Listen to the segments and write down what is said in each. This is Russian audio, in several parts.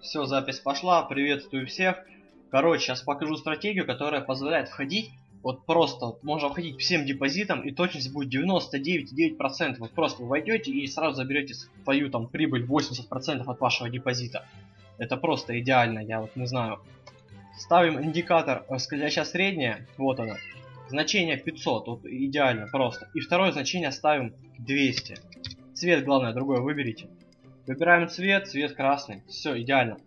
Все, запись пошла. Приветствую всех. Короче, сейчас покажу стратегию, которая позволяет входить вот просто, вот можно входить всем депозитам и точность будет 99,9%. Вот просто вы войдете и сразу заберете свою там прибыль 80% от вашего депозита. Это просто идеально, я вот не знаю. Ставим индикатор э, скользящая средняя, вот она. Значение 500, вот идеально просто. И второе значение ставим 200. Цвет главное другой выберите. Выбираем цвет, цвет красный. Все, идеально.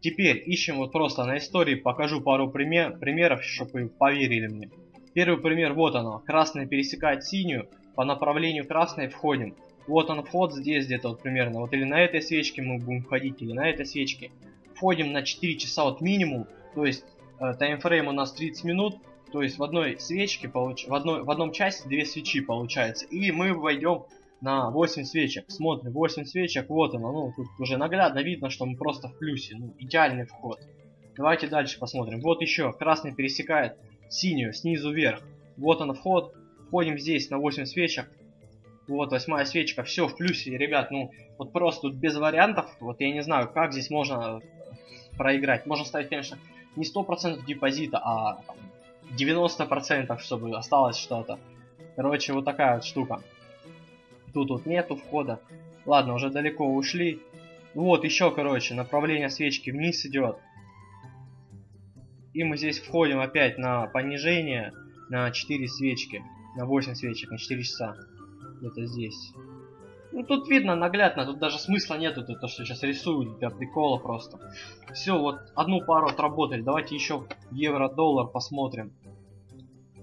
Теперь ищем вот просто на истории, покажу пару пример, примеров, чтобы вы поверили мне. Первый пример, вот оно. Красный пересекает синюю, по направлению красной входим. Вот он вход здесь где-то вот примерно. Вот или на этой свечке мы будем входить, или на этой свечке. Входим на 4 часа вот минимум, то есть э, таймфрейм у нас 30 минут. То есть в одной свечке, получ... в, одной, в одном часе две свечи получается. И мы войдем на 8 свечек. Смотрим, 8 свечек, вот оно. Ну, тут уже наглядно видно, что мы просто в плюсе. Ну, идеальный вход. Давайте дальше посмотрим. Вот еще, красный пересекает синюю снизу вверх. Вот он вход. Входим здесь на 8 свечек. Вот восьмая свечка, все в плюсе, ребят, ну вот просто тут без вариантов, вот я не знаю, как здесь можно проиграть. Можно ставить, конечно, не 100% депозита, а 90%, чтобы осталось что-то. Короче, вот такая вот штука. Тут вот нету входа. Ладно, уже далеко ушли. Вот еще, короче, направление свечки вниз идет. И мы здесь входим опять на понижение на 4 свечки. На 8 свечек, на 4 часа. Где-то здесь. Ну тут видно наглядно, тут даже смысла нету, то, что сейчас рисую для прикола просто. Все, вот одну пару отработали. Давайте еще евро-доллар посмотрим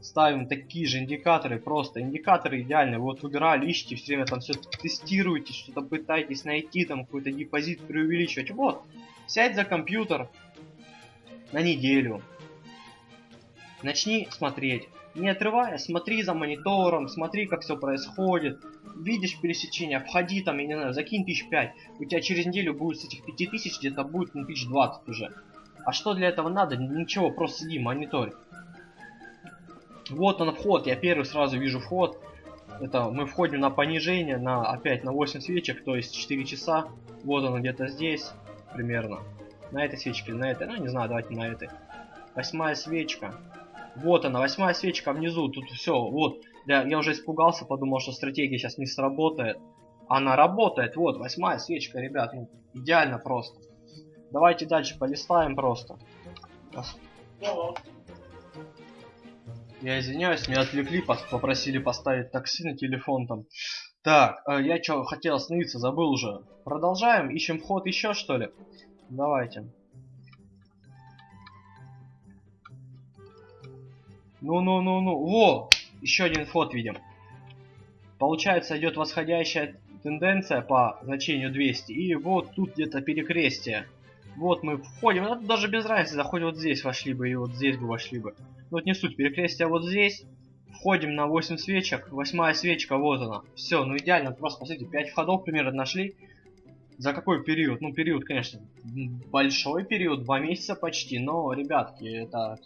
ставим такие же индикаторы, просто индикаторы идеальные. Вот выбирали, ищите, все время там все тестируете, что-то пытаетесь найти, там какой-то депозит преувеличивать. Вот, сядь за компьютер на неделю, начни смотреть. Не отрывая, смотри за монитором, смотри, как все происходит. Видишь пересечение, входи там, я не знаю, закинь тысяч пять. У тебя через неделю будет с этих пяти тысяч где-то будет ну, тысяч двадцать уже. А что для этого надо? Ничего, просто сиди, мониторь. Вот он вход, я первый сразу вижу вход. Это мы входим на понижение, на опять на 8 свечек, то есть 4 часа. Вот он где-то здесь, примерно. На этой свечке на этой, ну не знаю, давайте на этой. Восьмая свечка. Вот она, восьмая свечка внизу, тут все, вот. Я, я уже испугался, подумал, что стратегия сейчас не сработает. Она работает, вот, восьмая свечка, ребят, ну, идеально просто. Давайте дальше полистаем просто. Я извиняюсь, меня отвлекли, попросили поставить такси на телефон там. Так, э, я что, хотел остановиться, забыл уже. Продолжаем, ищем вход еще что ли? Давайте. Ну-ну-ну-ну. Во! Еще один вход видим. Получается, идет восходящая тенденция по значению 200. И вот тут где-то перекрестие. Вот мы входим. Это даже без разницы, заходим вот здесь вошли бы и вот здесь бы вошли бы. Ну вот не суть, перекрестие вот здесь. Входим на 8 свечек. Восьмая свечка, вот она. Все, ну идеально. Просто, посмотрите, 5 входов примерно нашли. За какой период? Ну, период, конечно, большой период, 2 месяца почти. Но, ребятки, это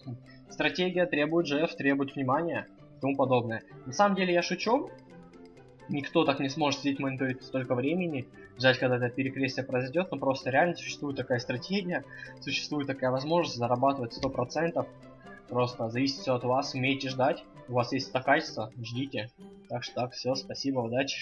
стратегия требует GF, требует внимания и тому подобное. На самом деле, я шучу. Никто так не сможет сидеть мониторить столько времени, ждать, когда это перекрестие произойдет, но просто реально существует такая стратегия, существует такая возможность зарабатывать 100%. Просто зависит все от вас, умеете ждать, у вас есть это качество, ждите. Так что так, все, спасибо, удачи.